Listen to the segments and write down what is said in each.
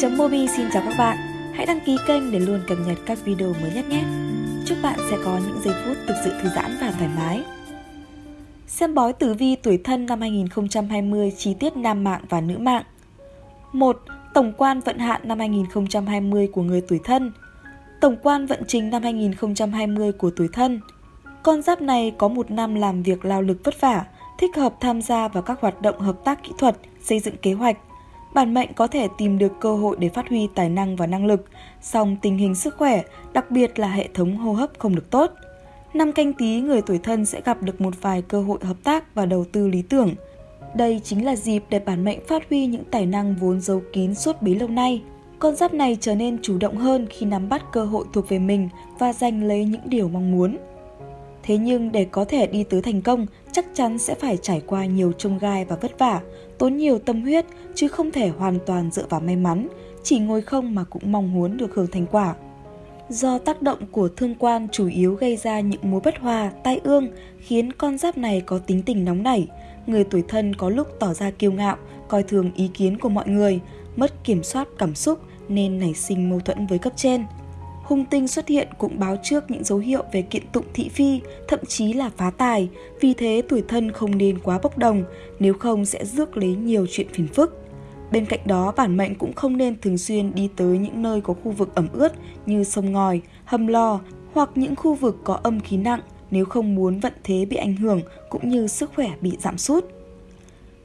Tv.mobi xin chào các bạn. Hãy đăng ký kênh để luôn cập nhật các video mới nhất nhé. Chúc bạn sẽ có những giây phút thực sự thư giãn và thoải mái. Xem bói tử vi tuổi thân năm 2020 chi tiết nam mạng và nữ mạng. 1. Tổng quan vận hạn năm 2020 của người tuổi thân. Tổng quan vận trình năm 2020 của tuổi thân. Con giáp này có một năm làm việc lao lực vất vả, thích hợp tham gia vào các hoạt động hợp tác kỹ thuật, xây dựng kế hoạch, bản mệnh có thể tìm được cơ hội để phát huy tài năng và năng lực, song tình hình sức khỏe, đặc biệt là hệ thống hô hấp không được tốt. Năm canh tí người tuổi thân sẽ gặp được một vài cơ hội hợp tác và đầu tư lý tưởng. Đây chính là dịp để bản mệnh phát huy những tài năng vốn giấu kín suốt bấy lâu nay. Con giáp này trở nên chủ động hơn khi nắm bắt cơ hội thuộc về mình và giành lấy những điều mong muốn. Thế nhưng để có thể đi tới thành công, chắc chắn sẽ phải trải qua nhiều trông gai và vất vả, tốn nhiều tâm huyết chứ không thể hoàn toàn dựa vào may mắn, chỉ ngồi không mà cũng mong muốn được hưởng thành quả. Do tác động của thương quan chủ yếu gây ra những mối bất hòa, tai ương khiến con giáp này có tính tình nóng nảy. Người tuổi thân có lúc tỏ ra kiêu ngạo, coi thường ý kiến của mọi người, mất kiểm soát cảm xúc nên nảy sinh mâu thuẫn với cấp trên hung tinh xuất hiện cũng báo trước những dấu hiệu về kiện tụng thị phi, thậm chí là phá tài, vì thế tuổi thân không nên quá bốc đồng, nếu không sẽ rước lấy nhiều chuyện phiền phức. Bên cạnh đó, bản mệnh cũng không nên thường xuyên đi tới những nơi có khu vực ẩm ướt như sông ngòi, hầm lò hoặc những khu vực có âm khí nặng nếu không muốn vận thế bị ảnh hưởng cũng như sức khỏe bị giảm sút.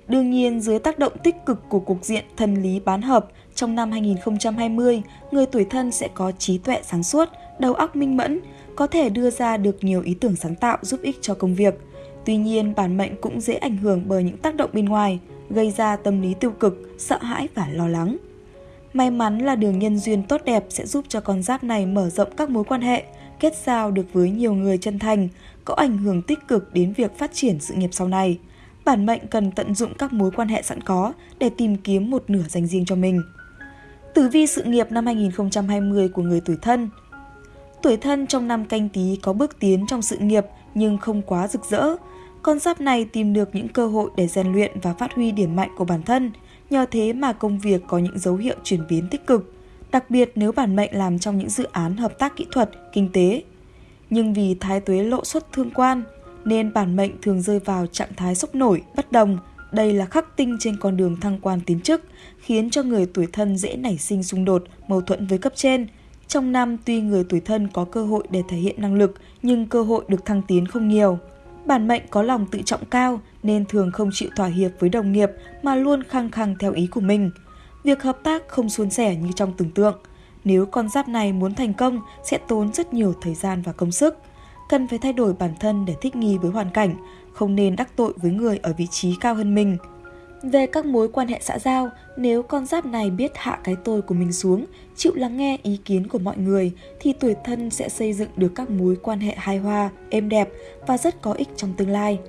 Đương nhiên, dưới tác động tích cực của cục diện thần lý bán hợp, trong năm 2020, người tuổi thân sẽ có trí tuệ sáng suốt, đầu óc minh mẫn, có thể đưa ra được nhiều ý tưởng sáng tạo giúp ích cho công việc. Tuy nhiên, bản mệnh cũng dễ ảnh hưởng bởi những tác động bên ngoài, gây ra tâm lý tiêu cực, sợ hãi và lo lắng. May mắn là đường nhân duyên tốt đẹp sẽ giúp cho con giáp này mở rộng các mối quan hệ, kết giao được với nhiều người chân thành, có ảnh hưởng tích cực đến việc phát triển sự nghiệp sau này. Bản mệnh cần tận dụng các mối quan hệ sẵn có để tìm kiếm một nửa dành riêng cho mình. Tử vi sự nghiệp năm 2020 của người tuổi thân Tuổi thân trong năm canh tí có bước tiến trong sự nghiệp nhưng không quá rực rỡ. Con giáp này tìm được những cơ hội để rèn luyện và phát huy điểm mạnh của bản thân, nhờ thế mà công việc có những dấu hiệu chuyển biến tích cực, đặc biệt nếu bản mệnh làm trong những dự án hợp tác kỹ thuật, kinh tế. Nhưng vì thái tuế lộ xuất thương quan, nên bản mệnh thường rơi vào trạng thái sốc nổi, bất đồng, đây là khắc tinh trên con đường thăng quan tiến chức, khiến cho người tuổi thân dễ nảy sinh xung đột, mâu thuẫn với cấp trên. Trong năm tuy người tuổi thân có cơ hội để thể hiện năng lực, nhưng cơ hội được thăng tiến không nhiều. Bản mệnh có lòng tự trọng cao nên thường không chịu thỏa hiệp với đồng nghiệp mà luôn khăng khăng theo ý của mình. Việc hợp tác không suôn sẻ như trong tưởng tượng. Nếu con giáp này muốn thành công sẽ tốn rất nhiều thời gian và công sức. Cần phải thay đổi bản thân để thích nghi với hoàn cảnh, không nên đắc tội với người ở vị trí cao hơn mình. Về các mối quan hệ xã giao, nếu con giáp này biết hạ cái tôi của mình xuống, chịu lắng nghe ý kiến của mọi người, thì tuổi thân sẽ xây dựng được các mối quan hệ hài hòa, êm đẹp và rất có ích trong tương lai.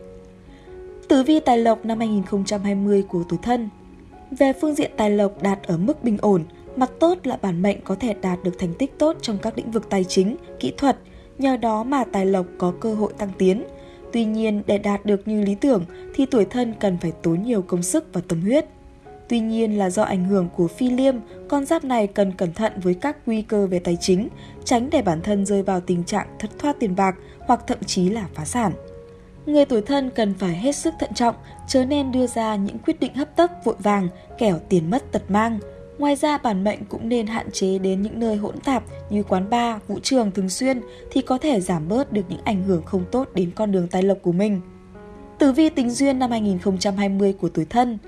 Tử vi tài lộc năm 2020 của tuổi thân Về phương diện tài lộc đạt ở mức bình ổn, mặt tốt là bản mệnh có thể đạt được thành tích tốt trong các lĩnh vực tài chính, kỹ thuật, nhờ đó mà tài lộc có cơ hội tăng tiến – Tuy nhiên, để đạt được như lý tưởng thì tuổi thân cần phải tốn nhiều công sức và tâm huyết. Tuy nhiên là do ảnh hưởng của phi liêm, con giáp này cần cẩn thận với các nguy cơ về tài chính, tránh để bản thân rơi vào tình trạng thất thoát tiền bạc hoặc thậm chí là phá sản. Người tuổi thân cần phải hết sức thận trọng, chớ nên đưa ra những quyết định hấp tấp vội vàng, kẻo tiền mất tật mang, Ngoài ra bản mệnh cũng nên hạn chế đến những nơi hỗn tạp như quán bar, vũ trường thường xuyên thì có thể giảm bớt được những ảnh hưởng không tốt đến con đường tài lộc của mình. Tử vi tình duyên năm 2020 của tuổi thân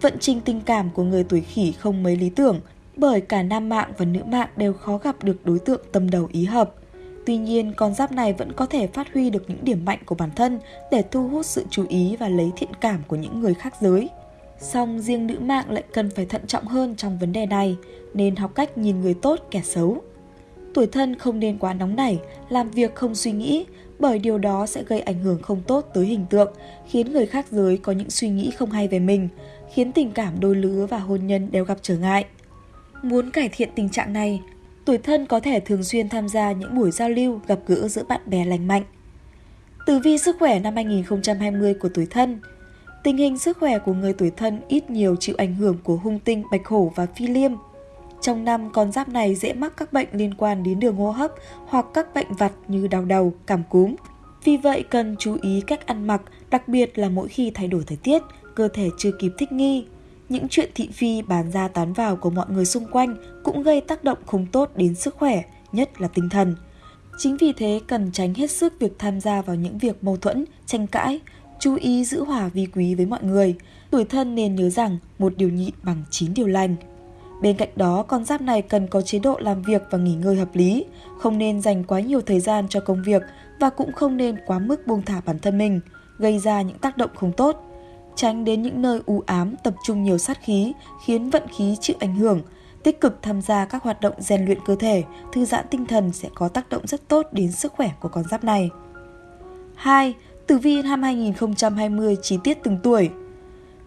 Vận trình tình cảm của người tuổi khỉ không mấy lý tưởng bởi cả nam mạng và nữ mạng đều khó gặp được đối tượng tâm đầu ý hợp. Tuy nhiên, con giáp này vẫn có thể phát huy được những điểm mạnh của bản thân để thu hút sự chú ý và lấy thiện cảm của những người khác giới. Song riêng nữ mạng lại cần phải thận trọng hơn trong vấn đề này, nên học cách nhìn người tốt kẻ xấu. Tuổi thân không nên quá nóng nảy, làm việc không suy nghĩ, bởi điều đó sẽ gây ảnh hưởng không tốt tới hình tượng, khiến người khác giới có những suy nghĩ không hay về mình, khiến tình cảm đôi lứa và hôn nhân đều gặp trở ngại. Muốn cải thiện tình trạng này, tuổi thân có thể thường xuyên tham gia những buổi giao lưu, gặp gỡ giữa bạn bè lành mạnh. Tử vi sức khỏe năm 2020 của tuổi thân – Tình hình sức khỏe của người tuổi thân ít nhiều chịu ảnh hưởng của hung tinh bạch hổ và phi liêm. Trong năm, con giáp này dễ mắc các bệnh liên quan đến đường hô hấp hoặc các bệnh vặt như đau đầu, cảm cúm. Vì vậy cần chú ý cách ăn mặc, đặc biệt là mỗi khi thay đổi thời tiết, cơ thể chưa kịp thích nghi. Những chuyện thị phi bán ra tán vào của mọi người xung quanh cũng gây tác động không tốt đến sức khỏe, nhất là tinh thần. Chính vì thế cần tránh hết sức việc tham gia vào những việc mâu thuẫn, tranh cãi, chú ý giữ hòa vi quý với mọi người. Tuổi thân nên nhớ rằng một điều nhịn bằng 9 điều lành. Bên cạnh đó, con giáp này cần có chế độ làm việc và nghỉ ngơi hợp lý, không nên dành quá nhiều thời gian cho công việc và cũng không nên quá mức buông thả bản thân mình, gây ra những tác động không tốt. Tránh đến những nơi u ám tập trung nhiều sát khí, khiến vận khí chịu ảnh hưởng. Tích cực tham gia các hoạt động rèn luyện cơ thể, thư giãn tinh thần sẽ có tác động rất tốt đến sức khỏe của con giáp này. 2. Tử vi năm 2020 chi tiết từng tuổi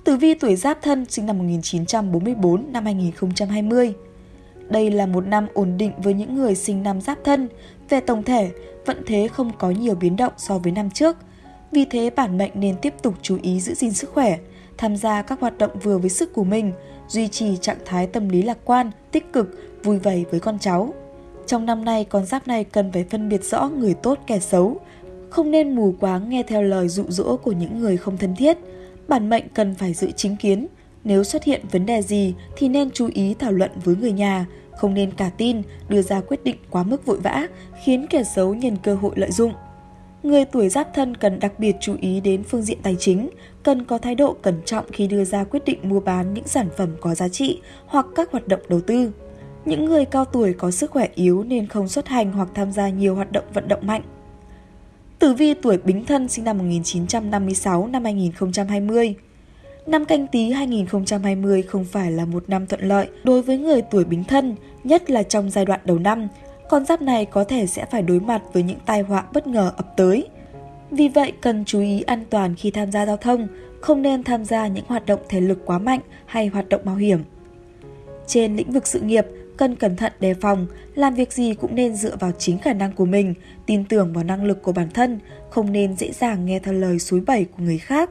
Tử vi tuổi Giáp Thân sinh năm 1944 năm 2020. Đây là một năm ổn định với những người sinh năm Giáp Thân. Về tổng thể, vận thế không có nhiều biến động so với năm trước. Vì thế bản mệnh nên tiếp tục chú ý giữ gìn sức khỏe, tham gia các hoạt động vừa với sức của mình, duy trì trạng thái tâm lý lạc quan, tích cực, vui vẻ với con cháu. Trong năm nay, con giáp này cần phải phân biệt rõ người tốt kẻ xấu, không nên mù quáng nghe theo lời dụ dỗ của những người không thân thiết – bản mệnh cần phải giữ chính kiến. Nếu xuất hiện vấn đề gì thì nên chú ý thảo luận với người nhà, không nên cả tin, đưa ra quyết định quá mức vội vã, khiến kẻ xấu nhân cơ hội lợi dụng. Người tuổi giáp thân cần đặc biệt chú ý đến phương diện tài chính, cần có thái độ cẩn trọng khi đưa ra quyết định mua bán những sản phẩm có giá trị hoặc các hoạt động đầu tư. Những người cao tuổi có sức khỏe yếu nên không xuất hành hoặc tham gia nhiều hoạt động vận động mạnh. Tử vi tuổi Bính Thân sinh năm 1956 năm 2020. Năm canh tí 2020 không phải là một năm thuận lợi đối với người tuổi Bính Thân, nhất là trong giai đoạn đầu năm. Con giáp này có thể sẽ phải đối mặt với những tai họa bất ngờ ập tới. Vì vậy cần chú ý an toàn khi tham gia giao thông, không nên tham gia những hoạt động thể lực quá mạnh hay hoạt động mạo hiểm. Trên lĩnh vực sự nghiệp, cần cẩn thận đề phòng, làm việc gì cũng nên dựa vào chính khả năng của mình, tin tưởng vào năng lực của bản thân, không nên dễ dàng nghe theo lời suối bẩy của người khác.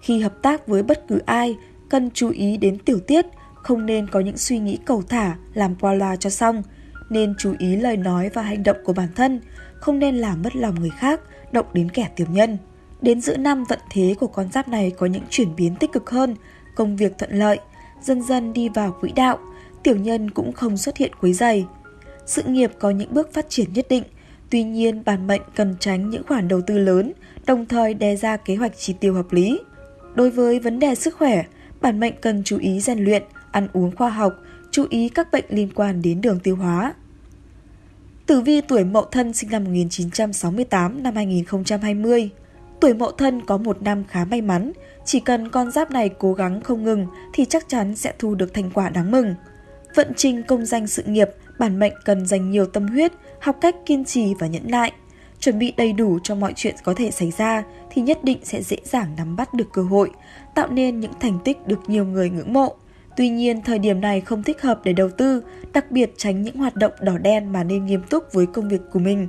Khi hợp tác với bất cứ ai, cần chú ý đến tiểu tiết, không nên có những suy nghĩ cầu thả, làm qua loa cho xong, nên chú ý lời nói và hành động của bản thân, không nên làm mất lòng người khác, động đến kẻ tiểu nhân. Đến giữa năm vận thế của con giáp này có những chuyển biến tích cực hơn, công việc thuận lợi, dần dần đi vào quỹ đạo, tiểu nhân cũng không xuất hiện quấy dày. Sự nghiệp có những bước phát triển nhất định, tuy nhiên bản mệnh cần tránh những khoản đầu tư lớn, đồng thời đề ra kế hoạch chi tiêu hợp lý. Đối với vấn đề sức khỏe, bản mệnh cần chú ý rèn luyện, ăn uống khoa học, chú ý các bệnh liên quan đến đường tiêu hóa. Tử vi tuổi Mậu Thân sinh năm 1968 năm 2020. Tuổi Mậu Thân có một năm khá may mắn, chỉ cần con giáp này cố gắng không ngừng thì chắc chắn sẽ thu được thành quả đáng mừng. Vận trình công danh sự nghiệp, bản mệnh cần dành nhiều tâm huyết, học cách kiên trì và nhẫn nại. Chuẩn bị đầy đủ cho mọi chuyện có thể xảy ra thì nhất định sẽ dễ dàng nắm bắt được cơ hội, tạo nên những thành tích được nhiều người ngưỡng mộ. Tuy nhiên, thời điểm này không thích hợp để đầu tư, đặc biệt tránh những hoạt động đỏ đen mà nên nghiêm túc với công việc của mình.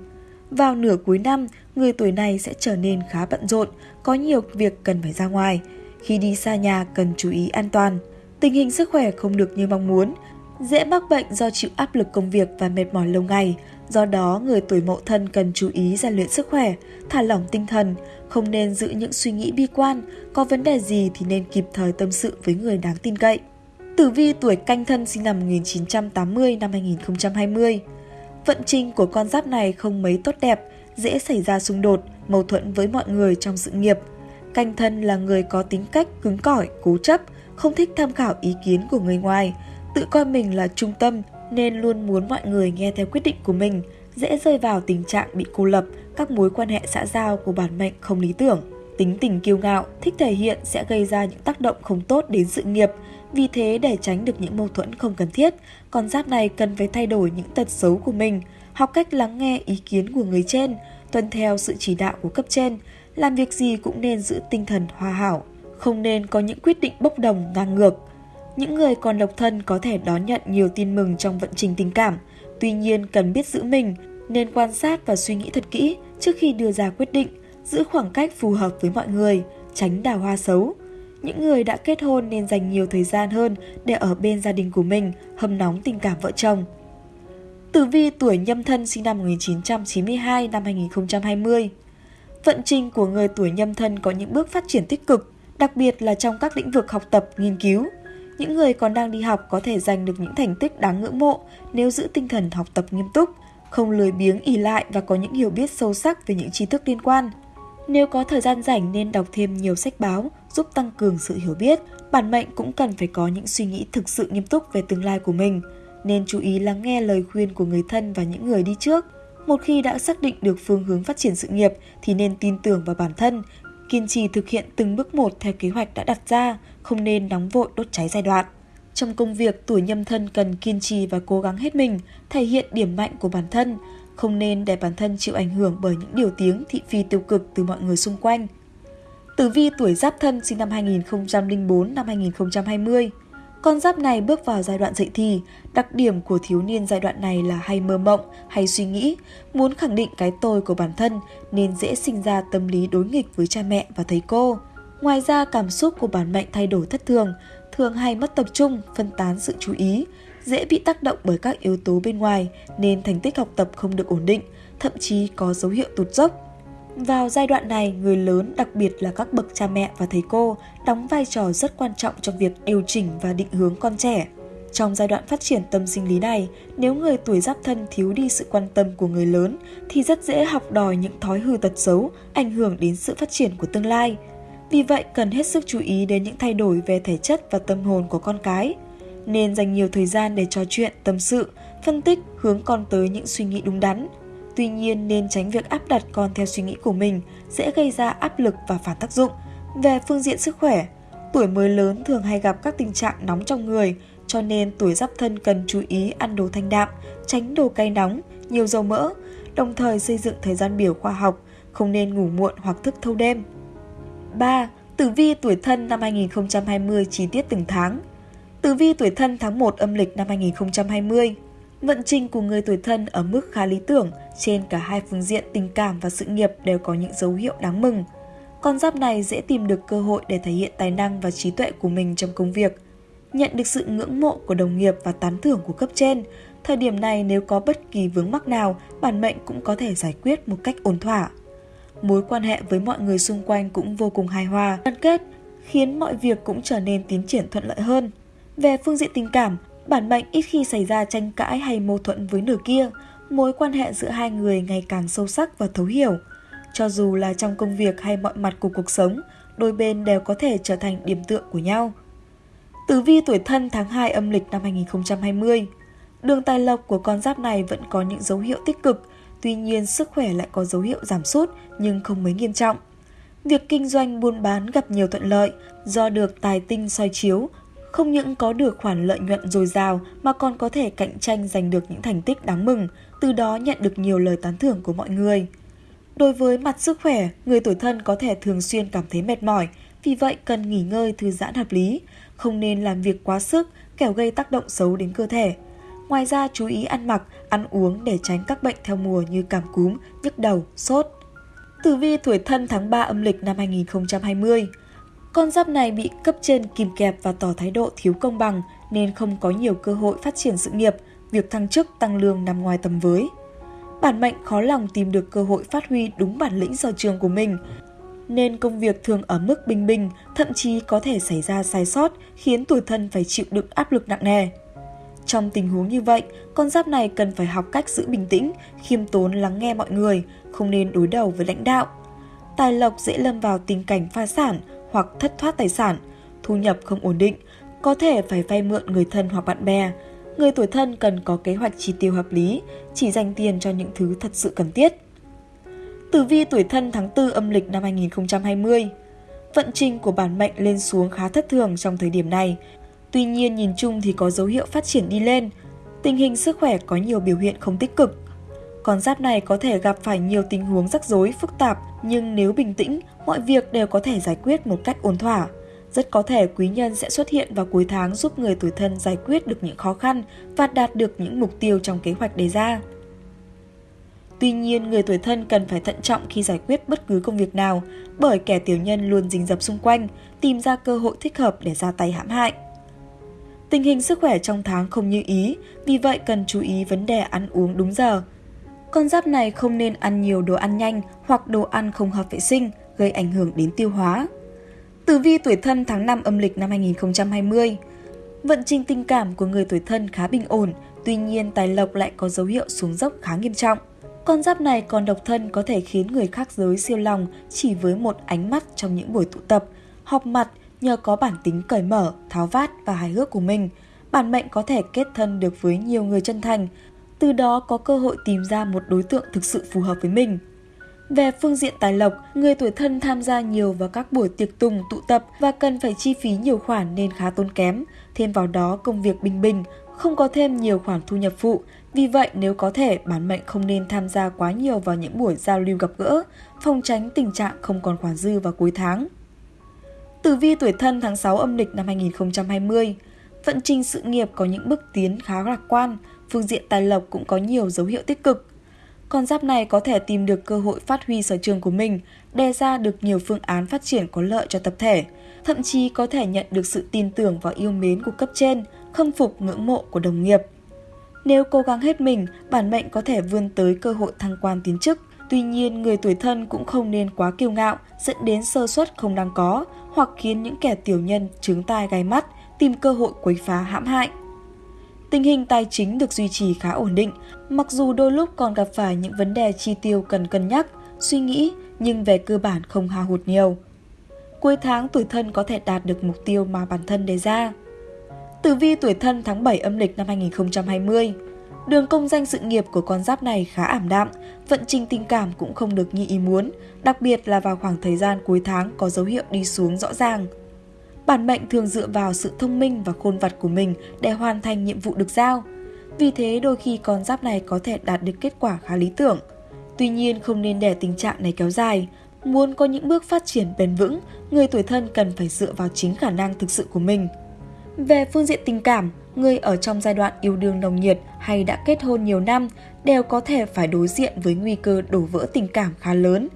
Vào nửa cuối năm, người tuổi này sẽ trở nên khá bận rộn, có nhiều việc cần phải ra ngoài. Khi đi xa nhà cần chú ý an toàn. Tình hình sức khỏe không được như mong muốn, dễ mắc bệnh do chịu áp lực công việc và mệt mỏi lâu ngày. Do đó, người tuổi mậu thân cần chú ý rèn luyện sức khỏe, thả lỏng tinh thần, không nên giữ những suy nghĩ bi quan, có vấn đề gì thì nên kịp thời tâm sự với người đáng tin cậy. Tử vi tuổi canh thân sinh năm 1980 năm 2020 Vận trình của con giáp này không mấy tốt đẹp, dễ xảy ra xung đột, mâu thuẫn với mọi người trong sự nghiệp. Canh thân là người có tính cách cứng cỏi, cố chấp, không thích tham khảo ý kiến của người ngoài, tự coi mình là trung tâm nên luôn muốn mọi người nghe theo quyết định của mình, dễ rơi vào tình trạng bị cô lập, các mối quan hệ xã giao của bản mệnh không lý tưởng. Tính tình kiêu ngạo, thích thể hiện sẽ gây ra những tác động không tốt đến sự nghiệp, vì thế để tránh được những mâu thuẫn không cần thiết, con giáp này cần phải thay đổi những tật xấu của mình, học cách lắng nghe ý kiến của người trên, tuân theo sự chỉ đạo của cấp trên, làm việc gì cũng nên giữ tinh thần hòa hảo, không nên có những quyết định bốc đồng ngang ngược. Những người còn độc thân có thể đón nhận nhiều tin mừng trong vận trình tình cảm, tuy nhiên cần biết giữ mình, nên quan sát và suy nghĩ thật kỹ trước khi đưa ra quyết định, giữ khoảng cách phù hợp với mọi người, tránh đào hoa xấu. Những người đã kết hôn nên dành nhiều thời gian hơn để ở bên gia đình của mình, hâm nóng tình cảm vợ chồng. Tử vi tuổi nhâm thân sinh năm 1992 năm 2020 Vận trình của người tuổi nhâm thân có những bước phát triển tích cực, đặc biệt là trong các lĩnh vực học tập, nghiên cứu. Những người còn đang đi học có thể giành được những thành tích đáng ngưỡng mộ nếu giữ tinh thần học tập nghiêm túc, không lười biếng ỉ lại và có những hiểu biết sâu sắc về những tri thức liên quan. Nếu có thời gian rảnh nên đọc thêm nhiều sách báo, giúp tăng cường sự hiểu biết. Bản mệnh cũng cần phải có những suy nghĩ thực sự nghiêm túc về tương lai của mình, nên chú ý lắng nghe lời khuyên của người thân và những người đi trước. Một khi đã xác định được phương hướng phát triển sự nghiệp thì nên tin tưởng vào bản thân, kiên trì thực hiện từng bước một theo kế hoạch đã đặt ra, không nên nóng vội đốt cháy giai đoạn. Trong công việc, tuổi nhâm thân cần kiên trì và cố gắng hết mình, thể hiện điểm mạnh của bản thân, không nên để bản thân chịu ảnh hưởng bởi những điều tiếng thị phi tiêu cực từ mọi người xung quanh. Tử vi tuổi giáp thân sinh năm 2004 năm 2020 con giáp này bước vào giai đoạn dậy thì, đặc điểm của thiếu niên giai đoạn này là hay mơ mộng, hay suy nghĩ, muốn khẳng định cái tôi của bản thân nên dễ sinh ra tâm lý đối nghịch với cha mẹ và thầy cô. Ngoài ra, cảm xúc của bản mệnh thay đổi thất thường, thường hay mất tập trung, phân tán sự chú ý, dễ bị tác động bởi các yếu tố bên ngoài nên thành tích học tập không được ổn định, thậm chí có dấu hiệu tụt dốc. Vào giai đoạn này, người lớn, đặc biệt là các bậc cha mẹ và thầy cô, đóng vai trò rất quan trọng trong việc điều chỉnh và định hướng con trẻ. Trong giai đoạn phát triển tâm sinh lý này, nếu người tuổi giáp thân thiếu đi sự quan tâm của người lớn thì rất dễ học đòi những thói hư tật xấu, ảnh hưởng đến sự phát triển của tương lai. Vì vậy, cần hết sức chú ý đến những thay đổi về thể chất và tâm hồn của con cái. Nên dành nhiều thời gian để trò chuyện, tâm sự, phân tích, hướng con tới những suy nghĩ đúng đắn, Tuy nhiên nên tránh việc áp đặt con theo suy nghĩ của mình sẽ gây ra áp lực và phản tác dụng. Về phương diện sức khỏe, tuổi mới lớn thường hay gặp các tình trạng nóng trong người, cho nên tuổi giáp thân cần chú ý ăn đồ thanh đạm, tránh đồ cay nóng, nhiều dầu mỡ, đồng thời xây dựng thời gian biểu khoa học, không nên ngủ muộn hoặc thức thâu đêm. 3. Tử vi tuổi thân năm 2020 chi tiết từng tháng Tử vi tuổi thân tháng 1 âm lịch năm 2020 Vận trình của người tuổi thân ở mức khá lý tưởng, trên cả hai phương diện tình cảm và sự nghiệp đều có những dấu hiệu đáng mừng. Con giáp này dễ tìm được cơ hội để thể hiện tài năng và trí tuệ của mình trong công việc. Nhận được sự ngưỡng mộ của đồng nghiệp và tán thưởng của cấp trên, thời điểm này nếu có bất kỳ vướng mắc nào, bản mệnh cũng có thể giải quyết một cách ổn thỏa. Mối quan hệ với mọi người xung quanh cũng vô cùng hài hòa, đoàn kết, khiến mọi việc cũng trở nên tiến triển thuận lợi hơn. Về phương diện tình cảm, Bản mệnh ít khi xảy ra tranh cãi hay mâu thuẫn với nửa kia, mối quan hệ giữa hai người ngày càng sâu sắc và thấu hiểu. Cho dù là trong công việc hay mọi mặt của cuộc sống, đôi bên đều có thể trở thành điểm tựa của nhau. Tử vi tuổi thân tháng 2 âm lịch năm 2020 Đường tài lộc của con giáp này vẫn có những dấu hiệu tích cực, tuy nhiên sức khỏe lại có dấu hiệu giảm sút nhưng không mấy nghiêm trọng. Việc kinh doanh buôn bán gặp nhiều thuận lợi do được tài tinh soi chiếu, không những có được khoản lợi nhuận dồi dào mà còn có thể cạnh tranh giành được những thành tích đáng mừng, từ đó nhận được nhiều lời tán thưởng của mọi người. Đối với mặt sức khỏe, người tuổi thân có thể thường xuyên cảm thấy mệt mỏi, vì vậy cần nghỉ ngơi thư giãn hợp lý, không nên làm việc quá sức, kẻo gây tác động xấu đến cơ thể. Ngoài ra chú ý ăn mặc, ăn uống để tránh các bệnh theo mùa như cảm cúm, nhức đầu, sốt. Tử vi tuổi thân tháng 3 âm lịch năm 2020 con giáp này bị cấp trên kìm kẹp và tỏ thái độ thiếu công bằng nên không có nhiều cơ hội phát triển sự nghiệp, việc thăng chức tăng lương nằm ngoài tầm với. Bản mệnh khó lòng tìm được cơ hội phát huy đúng bản lĩnh sở trường của mình, nên công việc thường ở mức bình bình, thậm chí có thể xảy ra sai sót khiến tuổi thân phải chịu đựng áp lực nặng nề. Trong tình huống như vậy, con giáp này cần phải học cách giữ bình tĩnh, khiêm tốn lắng nghe mọi người, không nên đối đầu với lãnh đạo. Tài lộc dễ lâm vào tình cảnh phá sản, hoặc thất thoát tài sản, thu nhập không ổn định, có thể phải vay mượn người thân hoặc bạn bè. Người tuổi thân cần có kế hoạch chi tiêu hợp lý, chỉ dành tiền cho những thứ thật sự cần thiết. Tử vi tuổi thân tháng 4 âm lịch năm 2020 Vận trình của bản mệnh lên xuống khá thất thường trong thời điểm này. Tuy nhiên nhìn chung thì có dấu hiệu phát triển đi lên. Tình hình sức khỏe có nhiều biểu hiện không tích cực. Con giáp này có thể gặp phải nhiều tình huống rắc rối, phức tạp, nhưng nếu bình tĩnh, mọi việc đều có thể giải quyết một cách ổn thỏa. Rất có thể quý nhân sẽ xuất hiện vào cuối tháng giúp người tuổi thân giải quyết được những khó khăn và đạt được những mục tiêu trong kế hoạch đề ra. Tuy nhiên, người tuổi thân cần phải thận trọng khi giải quyết bất cứ công việc nào, bởi kẻ tiểu nhân luôn rình rập xung quanh, tìm ra cơ hội thích hợp để ra tay hãm hại. Tình hình sức khỏe trong tháng không như ý, vì vậy cần chú ý vấn đề ăn uống đúng giờ. Con giáp này không nên ăn nhiều đồ ăn nhanh hoặc đồ ăn không hợp vệ sinh, gây ảnh hưởng đến tiêu hóa. Tử vi tuổi thân tháng 5 âm lịch năm 2020 Vận trình tình cảm của người tuổi thân khá bình ổn, tuy nhiên tài lộc lại có dấu hiệu xuống dốc khá nghiêm trọng. Con giáp này còn độc thân có thể khiến người khác giới siêu lòng chỉ với một ánh mắt trong những buổi tụ tập, họp mặt nhờ có bản tính cởi mở, tháo vát và hài hước của mình. Bản mệnh có thể kết thân được với nhiều người chân thành, từ đó có cơ hội tìm ra một đối tượng thực sự phù hợp với mình. Về phương diện tài lộc, người tuổi thân tham gia nhiều vào các buổi tiệc tùng tụ tập và cần phải chi phí nhiều khoản nên khá tốn kém. Thêm vào đó công việc bình bình, không có thêm nhiều khoản thu nhập phụ. Vì vậy nếu có thể, bản mệnh không nên tham gia quá nhiều vào những buổi giao lưu gặp gỡ, phòng tránh tình trạng không còn khoản dư vào cuối tháng. Tử vi tuổi thân tháng 6 âm lịch năm 2020 Vận trình sự nghiệp có những bước tiến khá lạc quan, phương diện tài lộc cũng có nhiều dấu hiệu tích cực. Con giáp này có thể tìm được cơ hội phát huy sở trường của mình, đề ra được nhiều phương án phát triển có lợi cho tập thể, thậm chí có thể nhận được sự tin tưởng và yêu mến của cấp trên, khâm phục ngưỡng mộ của đồng nghiệp. Nếu cố gắng hết mình, bản mệnh có thể vươn tới cơ hội thăng quan tiến chức. Tuy nhiên, người tuổi thân cũng không nên quá kiêu ngạo, dẫn đến sơ suất không đáng có, hoặc khiến những kẻ tiểu nhân trướng tai gai mắt, tìm cơ hội quấy phá hãm hại. Tình hình tài chính được duy trì khá ổn định, mặc dù đôi lúc còn gặp phải những vấn đề chi tiêu cần cân nhắc, suy nghĩ, nhưng về cơ bản không hao hụt nhiều. Cuối tháng tuổi thân có thể đạt được mục tiêu mà bản thân đề ra. Tử vi tuổi thân tháng 7 âm lịch năm 2020 Đường công danh sự nghiệp của con giáp này khá ảm đạm, vận trình tình cảm cũng không được như ý muốn, đặc biệt là vào khoảng thời gian cuối tháng có dấu hiệu đi xuống rõ ràng. Bản mệnh thường dựa vào sự thông minh và khôn vặt của mình để hoàn thành nhiệm vụ được giao. Vì thế đôi khi con giáp này có thể đạt được kết quả khá lý tưởng. Tuy nhiên không nên để tình trạng này kéo dài. Muốn có những bước phát triển bền vững, người tuổi thân cần phải dựa vào chính khả năng thực sự của mình. Về phương diện tình cảm, người ở trong giai đoạn yêu đương nồng nhiệt hay đã kết hôn nhiều năm đều có thể phải đối diện với nguy cơ đổ vỡ tình cảm khá lớn.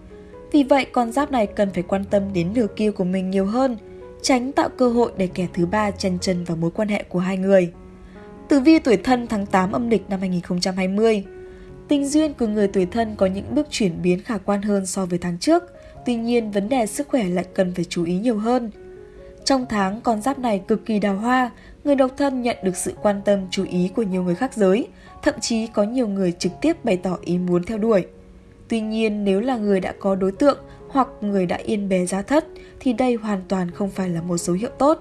Vì vậy, con giáp này cần phải quan tâm đến nửa kia của mình nhiều hơn – tránh tạo cơ hội để kẻ thứ ba chân chân vào mối quan hệ của hai người. Tử vi tuổi thân tháng 8 âm lịch năm 2020 Tình duyên của người tuổi thân có những bước chuyển biến khả quan hơn so với tháng trước, tuy nhiên vấn đề sức khỏe lại cần phải chú ý nhiều hơn. Trong tháng, con giáp này cực kỳ đào hoa, người độc thân nhận được sự quan tâm chú ý của nhiều người khác giới, thậm chí có nhiều người trực tiếp bày tỏ ý muốn theo đuổi. Tuy nhiên, nếu là người đã có đối tượng hoặc người đã yên bề giá thất thì đây hoàn toàn không phải là một dấu hiệu tốt.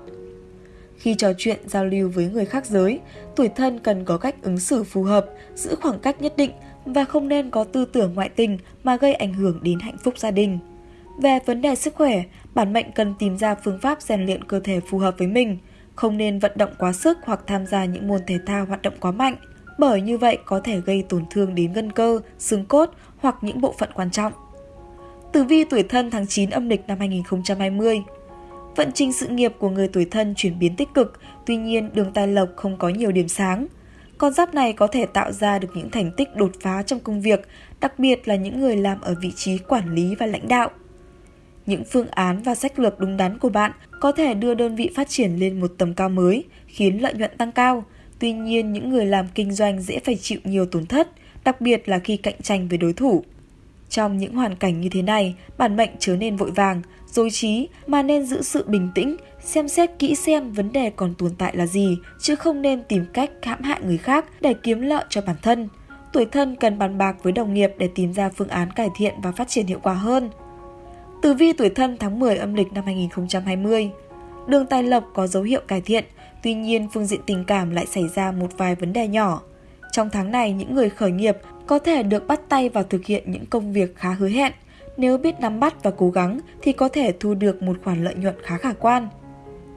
Khi trò chuyện giao lưu với người khác giới, tuổi thân cần có cách ứng xử phù hợp, giữ khoảng cách nhất định và không nên có tư tưởng ngoại tình mà gây ảnh hưởng đến hạnh phúc gia đình. Về vấn đề sức khỏe, bản mệnh cần tìm ra phương pháp rèn luyện cơ thể phù hợp với mình, không nên vận động quá sức hoặc tham gia những môn thể thao hoạt động quá mạnh, bởi như vậy có thể gây tổn thương đến gân cơ, xương cốt hoặc những bộ phận quan trọng. Tử vi tuổi thân tháng 9 âm lịch năm 2020 Vận trình sự nghiệp của người tuổi thân chuyển biến tích cực, tuy nhiên đường tài lộc không có nhiều điểm sáng. Con giáp này có thể tạo ra được những thành tích đột phá trong công việc, đặc biệt là những người làm ở vị trí quản lý và lãnh đạo. Những phương án và sách lược đúng đắn của bạn có thể đưa đơn vị phát triển lên một tầm cao mới, khiến lợi nhuận tăng cao. Tuy nhiên, những người làm kinh doanh dễ phải chịu nhiều tổn thất, đặc biệt là khi cạnh tranh với đối thủ. Trong những hoàn cảnh như thế này, bản mệnh chớ nên vội vàng, dối trí mà nên giữ sự bình tĩnh, xem xét kỹ xem vấn đề còn tồn tại là gì, chứ không nên tìm cách hãm hại người khác để kiếm lợi cho bản thân. Tuổi thân cần bàn bạc với đồng nghiệp để tìm ra phương án cải thiện và phát triển hiệu quả hơn. Tử vi tuổi thân tháng 10 âm lịch năm 2020 Đường tài lộc có dấu hiệu cải thiện, tuy nhiên phương diện tình cảm lại xảy ra một vài vấn đề nhỏ. Trong tháng này, những người khởi nghiệp có thể được bắt tay vào thực hiện những công việc khá hứa hẹn. Nếu biết nắm bắt và cố gắng thì có thể thu được một khoản lợi nhuận khá khả quan.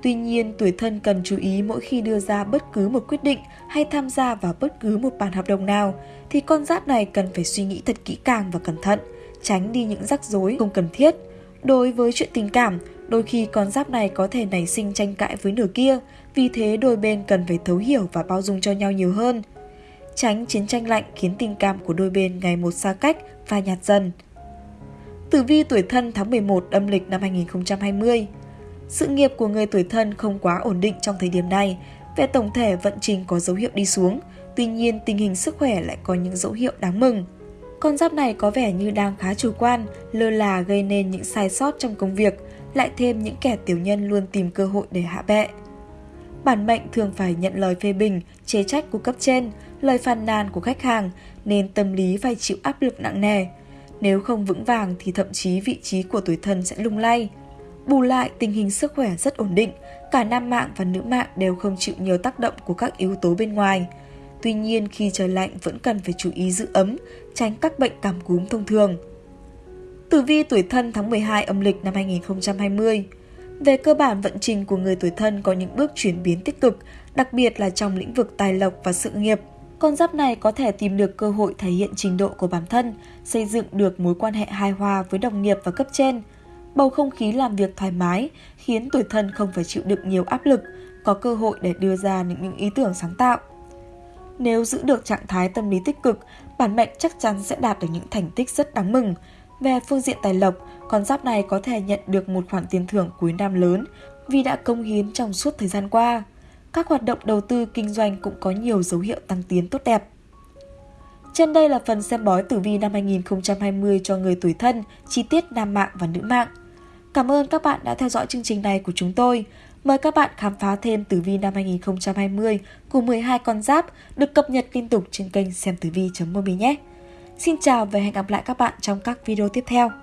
Tuy nhiên, tuổi thân cần chú ý mỗi khi đưa ra bất cứ một quyết định hay tham gia vào bất cứ một bản hợp đồng nào thì con giáp này cần phải suy nghĩ thật kỹ càng và cẩn thận, tránh đi những rắc rối không cần thiết. Đối với chuyện tình cảm, đôi khi con giáp này có thể nảy sinh tranh cãi với nửa kia, vì thế đôi bên cần phải thấu hiểu và bao dung cho nhau nhiều hơn – tránh chiến tranh lạnh khiến tình cảm của đôi bên ngày một xa cách và nhạt dần. Tử vi tuổi thân tháng 11 âm lịch năm 2020 Sự nghiệp của người tuổi thân không quá ổn định trong thời điểm này, về tổng thể vận trình có dấu hiệu đi xuống, tuy nhiên tình hình sức khỏe lại có những dấu hiệu đáng mừng. Con giáp này có vẻ như đang khá chủ quan, lơ là gây nên những sai sót trong công việc, lại thêm những kẻ tiểu nhân luôn tìm cơ hội để hạ bệ. Bản mệnh thường phải nhận lời phê bình, chế trách của cấp trên, lời phàn nàn của khách hàng, nên tâm lý phải chịu áp lực nặng nề. Nếu không vững vàng thì thậm chí vị trí của tuổi thân sẽ lung lay. Bù lại, tình hình sức khỏe rất ổn định, cả nam mạng và nữ mạng đều không chịu nhiều tác động của các yếu tố bên ngoài. Tuy nhiên, khi trời lạnh vẫn cần phải chú ý giữ ấm, tránh các bệnh cảm cúm thông thường. Tử vi tuổi thân tháng 12 âm lịch năm 2020 Về cơ bản vận trình của người tuổi thân có những bước chuyển biến tích cực, đặc biệt là trong lĩnh vực tài lộc và sự nghiệp. Con giáp này có thể tìm được cơ hội thể hiện trình độ của bản thân, xây dựng được mối quan hệ hài hòa với đồng nghiệp và cấp trên. Bầu không khí làm việc thoải mái khiến tuổi thân không phải chịu đựng nhiều áp lực, có cơ hội để đưa ra những ý tưởng sáng tạo. Nếu giữ được trạng thái tâm lý tích cực, bản mệnh chắc chắn sẽ đạt được những thành tích rất đáng mừng. Về phương diện tài lộc, con giáp này có thể nhận được một khoản tiền thưởng cuối năm lớn vì đã công hiến trong suốt thời gian qua. Các hoạt động đầu tư kinh doanh cũng có nhiều dấu hiệu tăng tiến tốt đẹp. Trên đây là phần xem bói tử vi năm 2020 cho người tuổi thân, chi tiết nam mạng và nữ mạng. Cảm ơn các bạn đã theo dõi chương trình này của chúng tôi. Mời các bạn khám phá thêm tử vi năm 2020 của 12 con giáp được cập nhật liên tục trên kênh xem tử vi.mobi nhé. Xin chào và hẹn gặp lại các bạn trong các video tiếp theo.